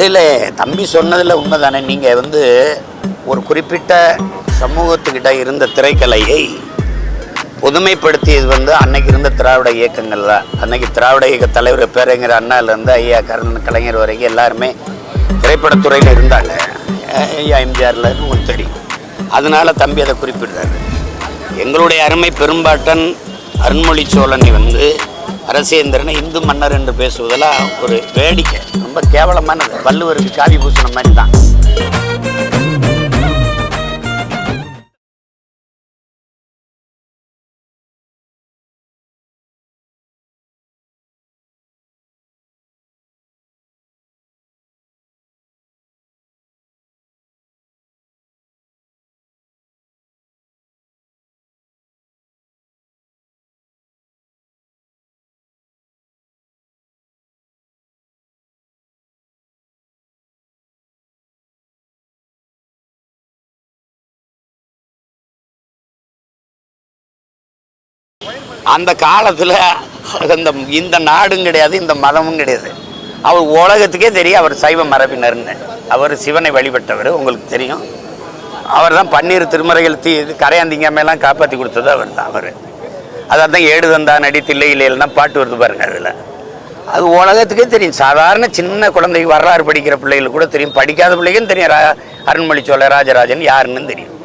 இல்லை இல்லை தம்பி சொன்னதில் உண்மை தானே நீங்கள் வந்து ஒரு குறிப்பிட்ட சமூகத்துக்கிட்ட இருந்த திரைக்கலையை பொதுமைப்படுத்தியது வந்து அன்னைக்கு இருந்த திராவிட இயக்கங்கள் தான். அன்னைக்கு திராவிட இயக்க தலைவர் பேரங்கிற அண்ணாலேருந்து ஐயா கருணன் கலைஞர் வரைக்கும் எல்லாருமே திரைப்படத்துறையில் இருந்தாங்க. ஐயா எம்ஜிஆரில் உங்களுக்கு தெரியும். அதனால் தம்பி அதை குறிப்பிடுறாரு. எங்களுடைய அருமை பெரும்பாட்டன் அருண்மொழி சோழனை வந்து அரசேந்திரனை இந்து மன்னர் என்று பேசுவதெல்லாம் ஒரு வேடிக்கை. ரொம்ப கேவலமானது வள்ளுவருக்கு காவி பூசின மாதிரி தான். அந்த காலத்தில் அந்த இந்த நாடும் கிடையாது இந்த மதமும் கிடையாது. அவர் உலகத்துக்கே தெரியும் அவர் சைவ மரபினர்னு. அவர் சிவனை வழிபட்டவர் உங்களுக்கு தெரியும். அவர் தான் பன்னீர் திருமறைகள் தீ இது கரையாந்திங்காமெல்லாம் காப்பாற்றி கொடுத்தது அவர் தான் அவர். அதான் தான் ஏடு தந்தா நடி தில்லை பாட்டு வருது பாருங்க அதில். அது உலகத்துக்கே தெரியும். சாதாரண சின்ன குழந்தைக்கு வரலாறு படிக்கிற பிள்ளைகளுக்கு கூட தெரியும். படிக்காத பிள்ளைக்கும் தெரியும். ரா அருண்மொழி சோழ ராஜராஜன் யாருன்னு தெரியும்.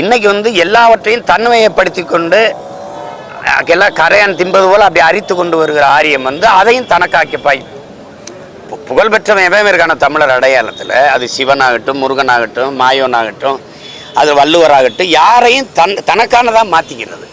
இன்னைக்கு வந்து எல்லாவற்றையும் தன்மையப்படுத்தி கொண்டு எல்லாம் கரையான் தின்பது போல அப்படி அரித்து கொண்டு வருகிற ஆரியம் வந்து அதையும் தனக்காக்கி பாய் பு- புகழ்பெற்றவன் எவன் இருக்கான தமிழர் அடையாளத்தில். அது சிவனாகட்டும் முருகனாகட்டும் மாயோனாகட்டும் அது வள்ளுவராகட்டும் யாரையும் தன் தனக்கானதாக மாற்றிக்கிறது